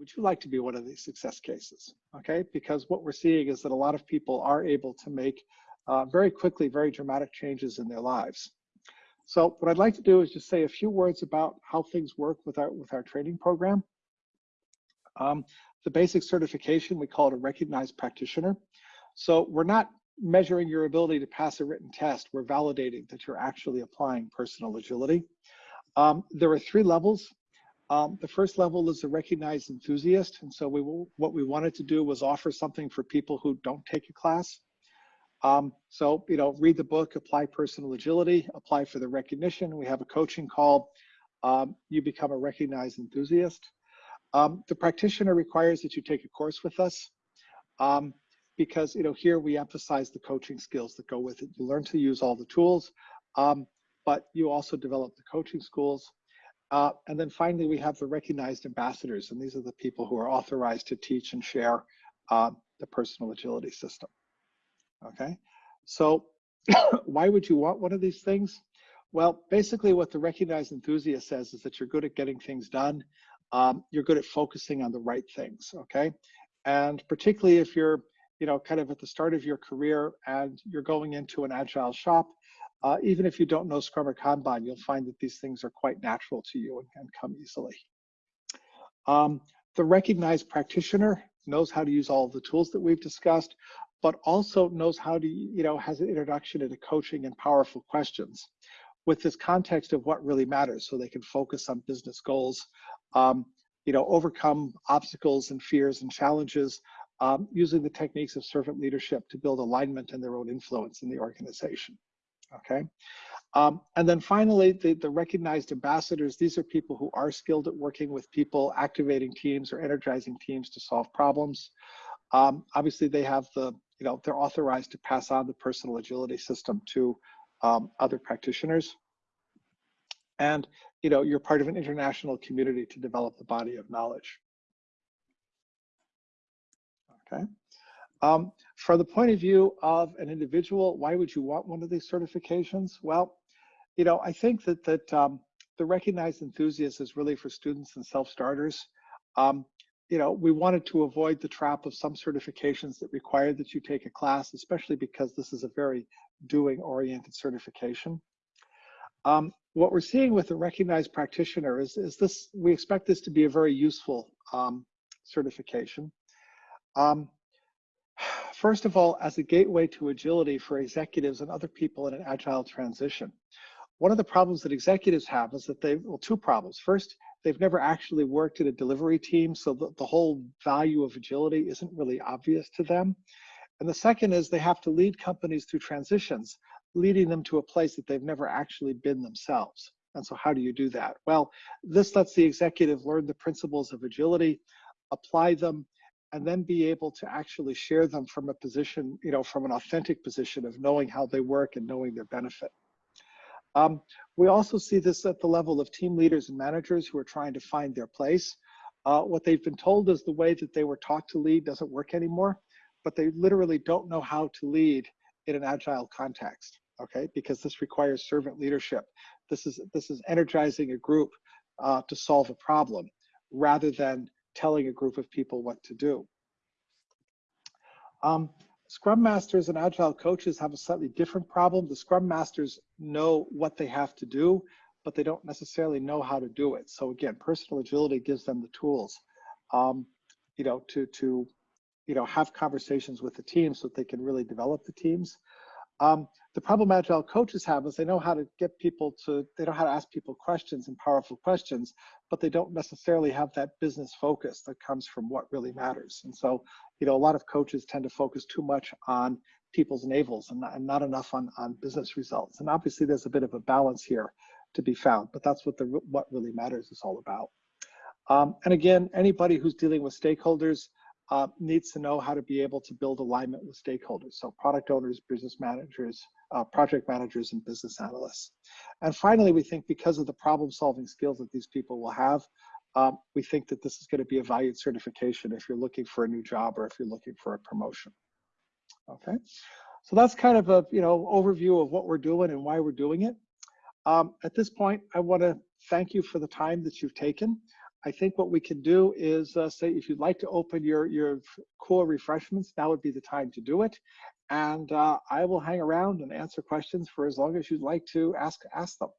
would you like to be one of these success cases? Okay, because what we're seeing is that a lot of people are able to make uh, very quickly very dramatic changes in their lives. So what I'd like to do is just say a few words about how things work with our with our training program. Um, the basic certification, we call it a recognized practitioner. So we're not measuring your ability to pass a written test, we're validating that you're actually applying personal agility. Um, there are three levels. Um, the first level is a recognized enthusiast. And so we will, what we wanted to do was offer something for people who don't take a class. Um, so, you know, read the book, apply personal agility, apply for the recognition. We have a coaching call. Um, you become a recognized enthusiast. Um, the practitioner requires that you take a course with us um, because, you know, here we emphasize the coaching skills that go with it. You learn to use all the tools, um, but you also develop the coaching schools. Uh, and then finally, we have the recognized ambassadors, and these are the people who are authorized to teach and share uh, the personal agility system. Okay, so why would you want one of these things? Well, basically what the recognized enthusiast says is that you're good at getting things done. Um, you're good at focusing on the right things, okay? And particularly if you're, you know, kind of at the start of your career and you're going into an agile shop, uh, even if you don't know Scrum or Kanban, you'll find that these things are quite natural to you and, and come easily. Um, the recognized practitioner knows how to use all the tools that we've discussed, but also knows how to, you know, has an introduction into coaching and powerful questions with this context of what really matters so they can focus on business goals, um, you know, overcome obstacles and fears and challenges um, using the techniques of servant leadership to build alignment and their own influence in the organization okay? Um, and then finally, the, the recognized ambassadors, these are people who are skilled at working with people, activating teams or energizing teams to solve problems. Um, obviously, they have the, you know, they're authorized to pass on the personal agility system to um, other practitioners. And, you know, you're part of an international community to develop the body of knowledge. Okay. Um, from the point of view of an individual, why would you want one of these certifications? Well, you know, I think that that um, the recognized enthusiast is really for students and self-starters. Um, you know, we wanted to avoid the trap of some certifications that require that you take a class, especially because this is a very doing-oriented certification. Um, what we're seeing with the recognized practitioner is, is this, we expect this to be a very useful um, certification. Um, First of all, as a gateway to agility for executives and other people in an agile transition. One of the problems that executives have is that they, well, two problems. First, they've never actually worked in a delivery team, so the, the whole value of agility isn't really obvious to them. And the second is they have to lead companies through transitions, leading them to a place that they've never actually been themselves. And so how do you do that? Well, this lets the executive learn the principles of agility, apply them, and then be able to actually share them from a position, you know, from an authentic position of knowing how they work and knowing their benefit. Um, we also see this at the level of team leaders and managers who are trying to find their place. Uh, what they've been told is the way that they were taught to lead doesn't work anymore, but they literally don't know how to lead in an agile context, okay? Because this requires servant leadership. This is, this is energizing a group uh, to solve a problem rather than telling a group of people what to do. Um, Scrum Masters and Agile coaches have a slightly different problem. The Scrum Masters know what they have to do, but they don't necessarily know how to do it. So again, personal agility gives them the tools, um, you know, to, to, you know, have conversations with the team so that they can really develop the teams. Um, the problem agile coaches have is they know how to get people to, they know how to ask people questions and powerful questions, but they don't necessarily have that business focus that comes from what really matters. And so, you know, a lot of coaches tend to focus too much on people's navels and not, and not enough on, on business results. And obviously there's a bit of a balance here to be found, but that's what the what really matters is all about. Um, and again, anybody who's dealing with stakeholders, uh, needs to know how to be able to build alignment with stakeholders. So product owners, business managers, uh, project managers, and business analysts. And finally, we think because of the problem solving skills that these people will have, um, we think that this is going to be a valued certification if you're looking for a new job or if you're looking for a promotion. Okay, so that's kind of a you know overview of what we're doing and why we're doing it. Um, at this point, I want to thank you for the time that you've taken. I think what we can do is uh, say if you'd like to open your, your core refreshments, now would be the time to do it. And uh, I will hang around and answer questions for as long as you'd like to ask, ask them.